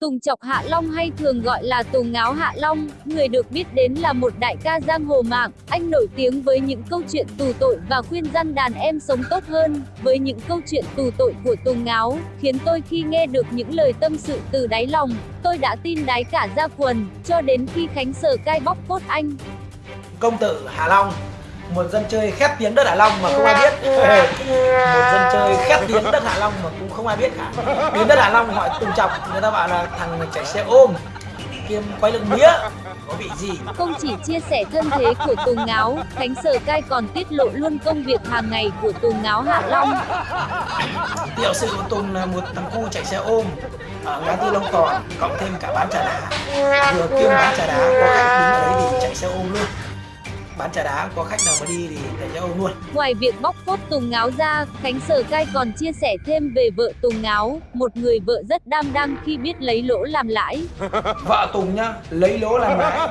Tùng Chọc Hạ Long hay thường gọi là Tùng Ngáo Hạ Long, người được biết đến là một đại ca giang hồ mạng, anh nổi tiếng với những câu chuyện tù tội và khuyên răn đàn em sống tốt hơn. Với những câu chuyện tù tội của Tùng Ngáo, khiến tôi khi nghe được những lời tâm sự từ đáy lòng, tôi đã tin đáy cả ra quần, cho đến khi Khánh Sở cai bóc cốt anh. Công tử Hạ Long một dân chơi khét tiếng đất Hạ Long mà không ai biết. Một dân chơi khét tiếng đất Hạ Long mà cũng không ai biết cả đến đất Hạ Long hỏi Tùng Chọc người ta bảo là thằng chạy xe ôm kiêm quay lưng mía có bị gì? Không chỉ chia sẻ thân thế của Tùng Ngáo, Khánh Sở Cai còn tiết lộ luôn công việc hàng ngày của Tùng Ngáo Hạ Long. tiểu sự của Tùng là một thằng cu chạy xe ôm ở ngã tư Long Tòn cộng thêm cả bán trà đá. Vừa kiêm bán trà đá có khách đứng ở đấy thì chạy xe ôm luôn bán trà đá có khách nào mà đi thì chạy xe ôm luôn Ngoài việc bóc phốt Tùng Ngáo ra, Khánh Sở Cai còn chia sẻ thêm về vợ Tùng Ngáo, một người vợ rất đam đăng khi biết lấy lỗ làm lãi. vợ Tùng nhá lấy lỗ làm lãi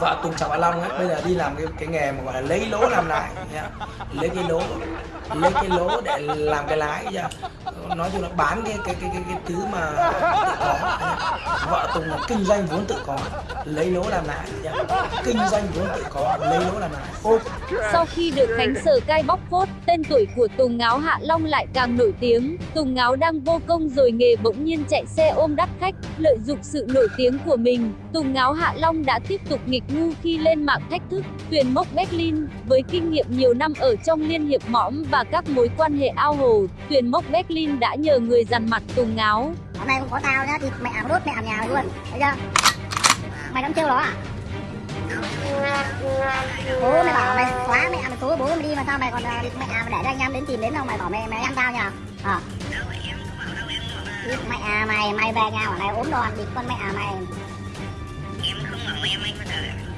vợ Tùng chào Hạ Long ấy bây giờ đi làm cái cái nghề mà gọi là lấy lỗ làm lãi nhá. lấy cái lỗ lấy cái lỗ để làm cái lái nhá. nói chung là bán cái cái cái cái, cái thứ mà tự có nhá. vợ Tùng là kinh doanh vốn tự có lấy lỗ làm lãi nhá. kinh doanh vốn tự có lấy lỗ làm Ô, Sau khi được Khánh Sở Cai bóc phốt, tên tuổi của Tùng Ngáo Hạ Long lại càng nổi tiếng. Tùng Ngáo đang vô công rồi nghề bỗng nhiên chạy xe ôm đắt khách, lợi dụng sự nổi tiếng của mình. Tùng Ngáo Hạ Long đã tiếp tục nghịch ngu khi lên mạng thách thức, tuyển mốc Berlin. Với kinh nghiệm nhiều năm ở trong liên hiệp mõm và các mối quan hệ ao hồ, tuyển mốc Berlin đã nhờ người dằn mặt Tùng Ngáo. hôm nay không có tao nhá thì mẹ đốt mẹ nhà mày luôn thấy chưa mày đâm trêu nó à bố mày bảo mày quá mẹ mày tối, bố mày đi mà sao mày còn à, mẹ mày để cho anh em đến tìm đến đâu, mày bảo mày mày ăn tao nhỉ ờ. à địt mẹ mày mày về nhà bảo này ốm đòn địt con mẹ à, mày.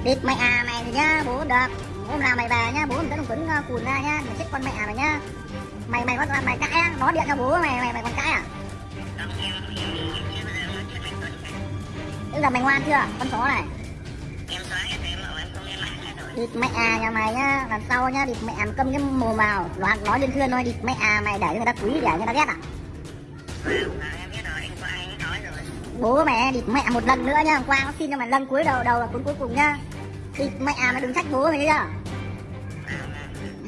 Địt mẹ mày à, nhá, bố được hôm nào mày về nhá, bố mày dẫn quấn cùn ra nhá mày chết con mẹ mày nhá. Mày mày có, mày cãi á, nó điện cho bố mày mày mày còn cãi à? Bây giờ mày ngoan chưa? Con chó này. Địt mẹ à nhà mày nhá, lần sau nhá, địt mẹ ăn cơm cái mồm vào, loạn nói lên thuyền nói địt mẹ à mày để người ta quý để người ta ghét à? Bố mẹ, địt mẹ một lần nữa nhá, hôm qua nó xin cho mày lần cuối đầu đầu là cuối cuối cùng nhá. thịt mẹ à mày đừng trách bố mày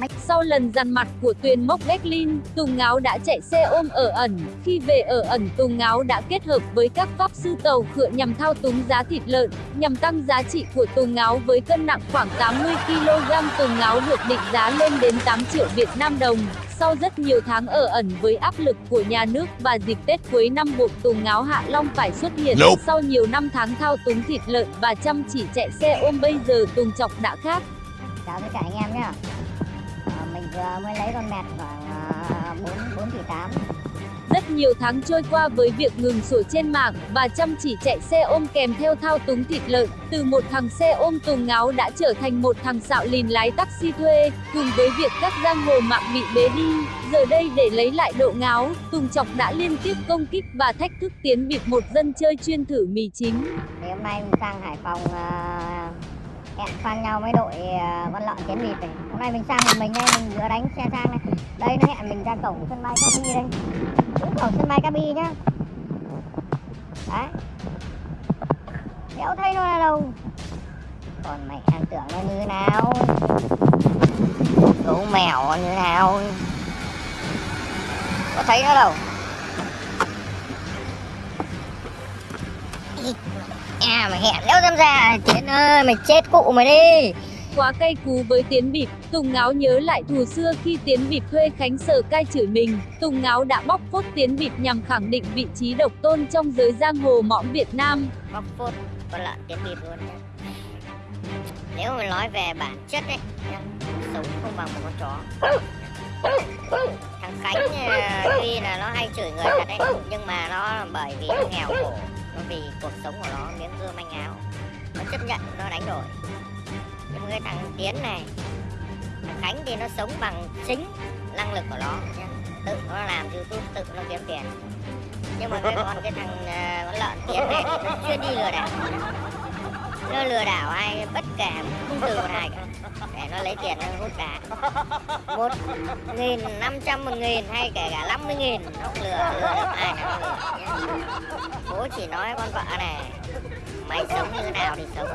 chưa? Sau lần dằn mặt của tuyển mốc Berlin, Tùng Ngáo đã chạy xe ôm ở ẩn. Khi về ở ẩn, Tùng Ngáo đã kết hợp với các pháp sư tàu khựa nhằm thao túng giá thịt lợn, nhằm tăng giá trị của Tùng Ngáo với cân nặng khoảng 80 kg. Tùng Ngáo được định giá lên đến 8 triệu Việt Nam đồng. Sau rất nhiều tháng ở ẩn với áp lực của nhà nước và dịp Tết cuối năm buộc Tùng Ngáo Hạ Long phải xuất hiện. Nope. Sau nhiều năm tháng thao túng thịt lợn và chăm chỉ chạy xe ôm bây giờ Tùng Chọc đã khác. Chào tất cả anh em nhá. Vừa mới lấy con mẹt khoảng à, 4 4 tỷ 8. Rất nhiều tháng trôi qua với việc ngừng sổ trên mạng và chăm chỉ chạy xe ôm kèm theo thao túng thịt lợn, từ một thằng xe ôm tùng ngáo đã trở thành một thằng xạo lìn lái taxi thuê, cùng với việc các giang hồ mạng bị bế đi. Giờ đây để lấy lại độ ngáo, Tùng Chọc đã liên tiếp công kích và thách thức tiến bịp một dân chơi chuyên thử mì chính. Thì hôm nay sang Hải Phòng à, hẹn sang nhau với đội à, văn con lợn chén vịt này. Hôm nay mình sang một mình đây, mình vừa đánh xe sang này. Đây nó hẹn mình ra cổng sân bay Cabi đây. Đúng cổng sân bay Cabi nhá. Đấy. Đéo thấy nó là đâu. Còn mày ăn tưởng nó như thế nào? Gấu mèo như thế nào? Có thấy nó đâu. À mày hẹn đéo dám ra Tiến ơi mày chết cụ mày đi. Quá cay cú với Tiến Bịp, Tùng Ngáo nhớ lại thù xưa khi Tiến Bịp thuê Khánh Sở cai chửi mình. Tùng Ngáo đã bóc phốt Tiến Bịp nhằm khẳng định vị trí độc tôn trong giới giang hồ mõm Việt Nam. Bóc phốt con lợn tiến bịp luôn nhá. Nếu mà nói về bản chất ấy Sống không bằng một con chó. Thằng Khánh ờ, tuy là nó hay chửi người thật đấy Nhưng mà nó bởi vì nó nghèo khổ nó vì cuộc sống của nó miếng cơm manh áo. Nó chấp nhận nó đánh đổi. Nhưng cái thằng Tiến này Thằng Khánh thì nó sống bằng chính năng lực của nó. Tự nó làm youtube, tự nó kiếm tiền. Nhưng mà cái con cái thằng uh, con lợn tiến này thì nó chuyên đi lừa đảo. Nó lừa đảo ai bất kể không từ một ai cả. Để nó lấy tiền nó hút cả một nghìn năm trăm một nghìn hay kể cả năm mươi nghìn nó cũng lừa lừa bố chỉ nói con vợ này mày sống như nào thì sống.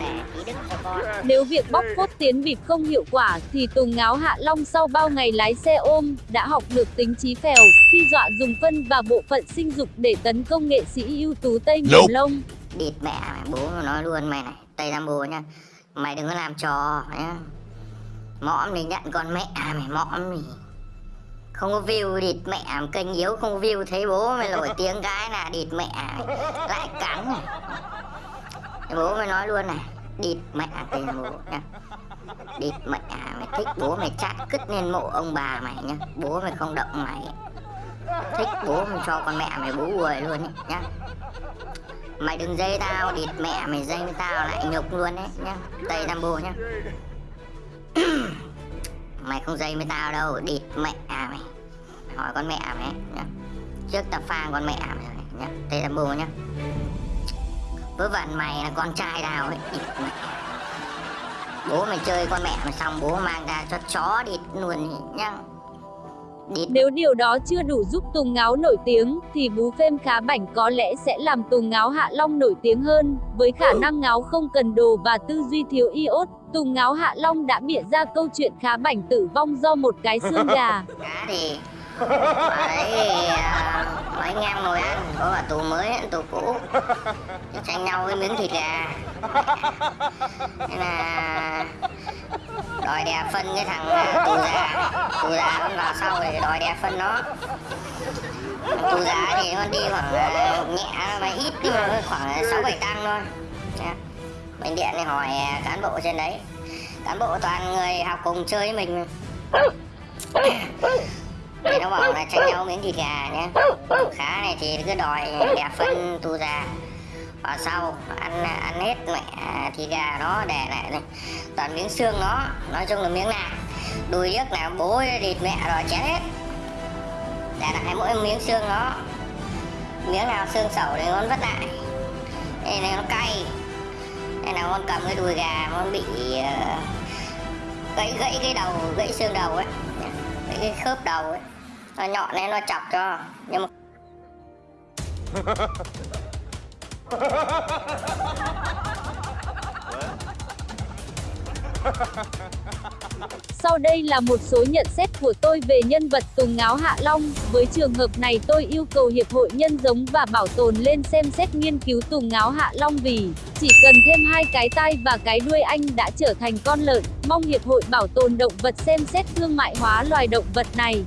Để ý đức cho con. Nếu việc bóc phốt tiến bịp không hiệu quả thì Tùng Ngáo Hạ Long sau bao ngày lái xe ôm đã học được tính trí phèo khi dọa dùng phân và bộ phận sinh dục để tấn công nghệ sĩ ưu tú Tây Miền Lông. địt mẹ mày bố nói luôn mày này tây nam bồ nha mày đừng có làm trò nhá. Mõm thì nhận con mẹ mày mõm thì không có view địt mẹ kênh yếu không view thấy bố mày nổi tiếng cái là địt mẹ lại cắn này. Bố mày nói luôn này địt mẹ nam bồ nha. Địt mẹ mày thích bố mày chát cứt lên mộ ông bà mày nhá bố mày không động mày. Thích bố mày cho con mẹ mày bố uồi luôn ấy, nhá Mày đừng dây tao, địt mẹ mày dây với tao lại nhục luôn đấy nhá Tây Nam Bồ nhá Mày không dây với tao đâu, địt mẹ à mày. Hỏi con mẹ à mày nhá. Trước tao phang con mẹ à mày rồi nhá. Tê Nam Bồ nhá. Vớ vẩn mày là con trai tao ấy, địt mẹ. Bố mày chơi con mẹ mày xong bố mang ra cho chó địt luôn nhá. Nếu điều đó chưa đủ giúp Tùng Ngáo nổi tiếng thì bú phêm khá bảnh có lẽ sẽ làm Tùng Ngáo Hạ Long nổi tiếng hơn. Với khả năng ngáo không cần đồ và tư duy thiếu iốt, Tùng Ngáo Hạ Long đã bịa ra câu chuyện khá bảnh tử vong do một cái xương gà. cá thì à, mấy anh em ngồi ăn. Có cả tù mới tù cũ. Thì tranh nhau cái miếng thịt gà. Thế là đòi đè à, phân cái thằng tu tù già tù già vào sau thì đòi đè phân nó tù già thì nó đi khoảng à, nhẹ mà ít nhưng mà khoảng sáu bảy tăng thôi. Bệnh điện thì hỏi à, cán bộ trên đấy. Cán bộ toàn người học cùng chơi với mình. Thì nó bảo là tranh nhau miếng thịt gà nhé khá này thì cứ đòi đẻ phân tu già ở sau ăn ăn hết mẹ thì gà nó để lại này. Toàn miếng xương nó nói chung là miếng nào. Đùi nước nào bố thịt mẹ rồi chén hết. Để lại mỗi miếng xương nó miếng nào xương sẩu thì con vất lại. Đây này nó cay. Đây nào con cầm cái đùi gà con bị uh, gãy gãy cái đầu gãy xương đầu ấy. Gãy cái khớp đầu ấy. Nó nhọn nên nó chọc cho. Nhưng mà Sau đây là một số nhận xét của tôi về nhân vật Tùng Ngáo Hạ Long. Với trường hợp này, tôi yêu cầu Hiệp hội Nhân giống và Bảo tồn lên xem xét nghiên cứu Tùng Ngáo Hạ Long vì chỉ cần thêm hai cái tai và cái đuôi anh đã trở thành con lợn. Mong Hiệp hội Bảo tồn động vật xem xét thương mại hóa loài động vật này.